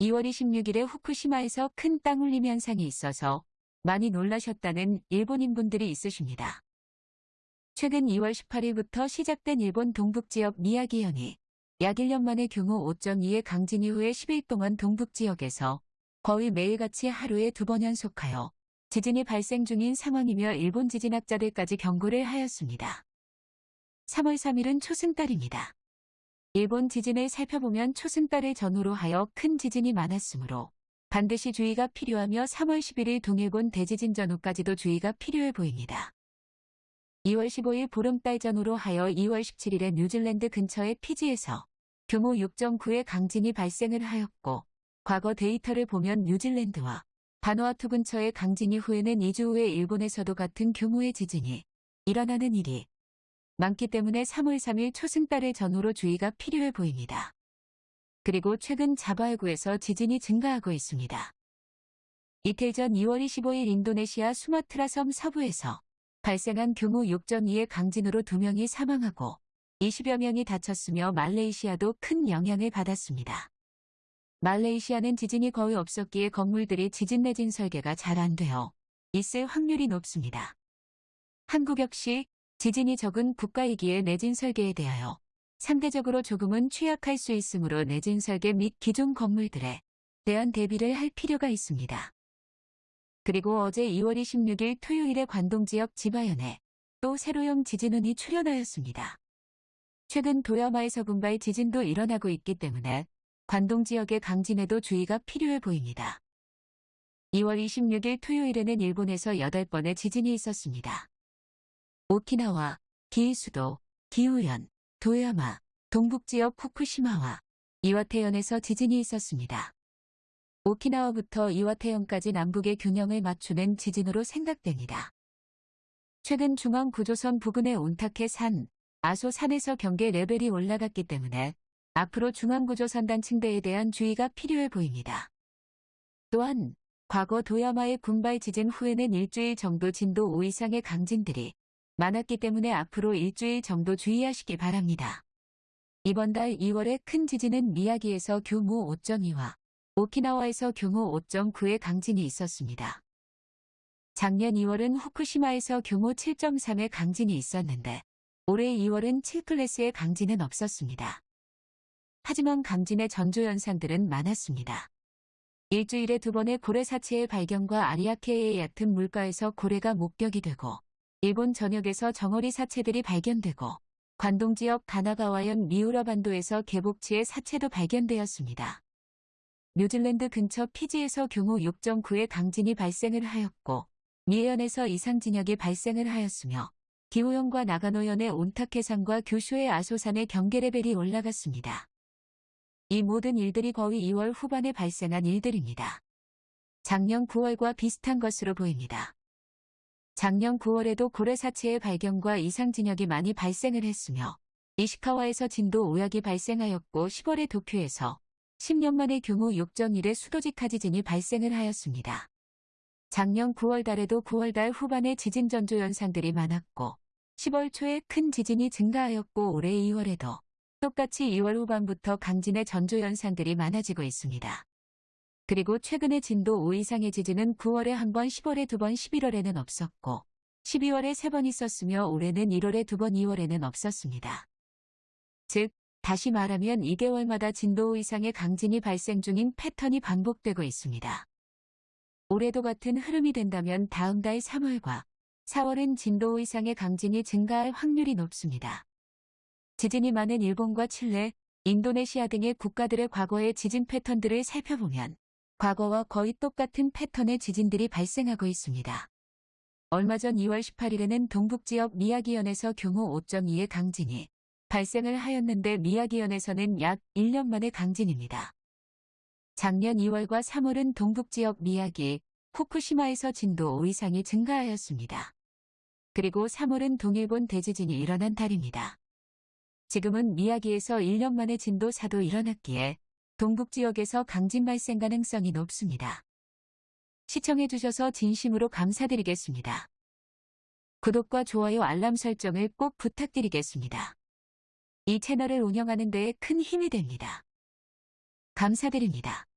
2월 26일에 후쿠시마에서 큰 땅울림 현상이 있어서 많이 놀라셨다는 일본인분들이 있으십니다. 최근 2월 18일부터 시작된 일본 동북지역 미야기현이 약 1년 만에 규모 5.2의 강진 이후에 10일 동안 동북지역에서 거의 매일같이 하루에 두 번 연속하여 지진이 발생 중인 상황이며 일본 지진학자들까지 경고를 하였습니다. 3월 3일은 초승달입니다. 일본 지진을 살펴보면 초승달을 전후로 하여 큰 지진이 많았으므로 반드시 주의가 필요하며 3월 11일 동일본 대지진 전후까지도 주의가 필요해 보입니다. 2월 15일 보름달 전후로 하여 2월 17일에 뉴질랜드 근처의 피지에서 규모 6.9의 강진이 발생을 하였고 과거 데이터를 보면 뉴질랜드와 바누아투 근처의 강진 이 후에는 2주 후에 일본에서도 같은 규모의 지진이 일어나는 일이 많기 때문에 3월 3일 초승달의 전후로 주의가 필요해 보입니다. 그리고 최근 자바해구에서 지진이 증가하고 있습니다. 이틀 전 2월 25일 인도네시아 수마트라 섬 서부에서 발생한 규모 6.2의 강진으로 2명이 사망하고 20여 명이 다쳤으며 말레이시아도 큰 영향을 받았습니다. 말레이시아는 지진이 거의 없었기에 건물들이 지진 내진 설계가 잘 안 되어 있을 확률이 높습니다. 한국 역시 지진이 적은 국가이기에 내진 설계에 대하여 상대적으로 조금은 취약할 수 있으므로 내진 설계 및 기존 건물들에 대한 대비를 할 필요가 있습니다. 그리고 어제 2월 26일 토요일에 관동 지역 지바현에 또 세로형 지진운이 출현하였습니다. 최근 도야마에서 군발 지진도 일어나고 있기 때문에 관동 지역의 강진에도 주의가 필요해 보입니다. 2월 26일 토요일에는 일본에서 8번의 지진이 있었습니다. 오키나와, 기이수도, 기우현, 도야마, 동북지역 후쿠시마와 이와테현에서 지진이 있었습니다. 오키나와부터 이와테현까지 남북의 균형을 맞추는 지진으로 생각됩니다. 최근 중앙구조선 부근의 온타케 산, 아소 산에서 경계 레벨이 올라갔기 때문에 앞으로 중앙구조선 단 층대에 대한 주의가 필요해 보입니다. 또한 과거 도야마의 군발 지진 후에는 일주일 정도 진도 5 이상의 강진들이 많았기 때문에 앞으로 일주일 정도 주의하시기 바랍니다. 이번 달 2월에 큰 지진은 미야기에서 규모 5.2와 오키나와에서 규모 5.9의 강진이 있었습니다. 작년 2월은 후쿠시마에서 규모 7.3의 강진이 있었는데 올해 2월은 7클래스의 강진은 없었습니다. 하지만 강진의 전조 현상들은 많았습니다. 일주일에 두 번의 고래 사체의 발견과 아리아케의 얕은 물가에서 고래가 목격이 되고 일본 전역에서 정어리 사체들이 발견되고 관동 지역 가나가와현 미우라 반도에서 개복치의 사체도 발견되었습니다. 뉴질랜드 근처 피지에서 규모 6.9의 강진이 발생을 하였고 미해현에서 이상 진역이 발생을 하였으며 기후현과 나가노현의 온타케산과 규슈의 아소산의 경계 레벨이 올라갔습니다. 이 모든 일들이 거의 2월 후반에 발생한 일들입니다. 작년 9월과 비슷한 것으로 보입니다. 작년 9월에도 고래 사체의 발견과 이상 진역이 많이 발생을 했으며 이시카와에서 진도 5약이 발생하였고 10월에 도쿄에서 10년 만에 규모 6.1의 수도직하 지진이 발생을 하였습니다. 작년 9월 달에도 9월 달 후반에 지진 전조 현상들이 많았고 10월 초에 큰 지진이 증가하였고 올해 2월에도 똑같이 2월 후반부터 강진의 전조 현상들이 많아지고 있습니다. 그리고 최근에 진도 5 이상의 지진은 9월에 한 번, 10월에 두 번, 11월에는 없었고 12월에 세 번 있었으며 올해는 1월에 두 번, 2월에는 없었습니다. 즉, 다시 말하면 2개월마다 진도 5 이상의 강진이 발생 중인 패턴이 반복되고 있습니다. 올해도 같은 흐름이 된다면 다음 달 3월과 4월은 진도 5 이상의 강진이 증가할 확률이 높습니다. 지진이 많은 일본과 칠레, 인도네시아 등의 국가들의 과거의 지진 패턴들을 살펴보면 과거와 거의 똑같은 패턴의 지진들이 발생하고 있습니다. 얼마 전 2월 18일에는 동북지역 미야기현에서 규모 5.2의 강진이 발생을 하였는데 미야기현에서는 약 1년 만의 강진입니다. 작년 2월과 3월은 동북지역 미야기, 후쿠시마에서 진도 5 이상이 증가하였습니다. 그리고 3월은 동일본 대지진이 일어난 달입니다. 지금은 미야기에서 1년 만에 진도 4도 일어났기에 동북 지역에서 강진 발생 가능성이 높습니다. 시청해주셔서 진심으로 감사드리겠습니다. 구독과 좋아요 알람 설정을 꼭 부탁드리겠습니다. 이 채널을 운영하는 데에 큰 힘이 됩니다. 감사드립니다.